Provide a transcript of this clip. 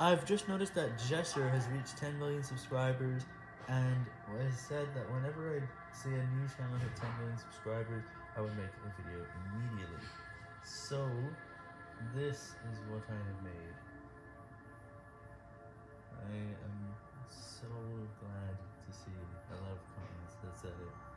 I've just noticed that Jesser has reached 10 million subscribers, and I said that whenever I see a new channel hit 10 million subscribers, I would make a video immediately. So, this is what I have made. I am so glad to see a lot of comments that said it.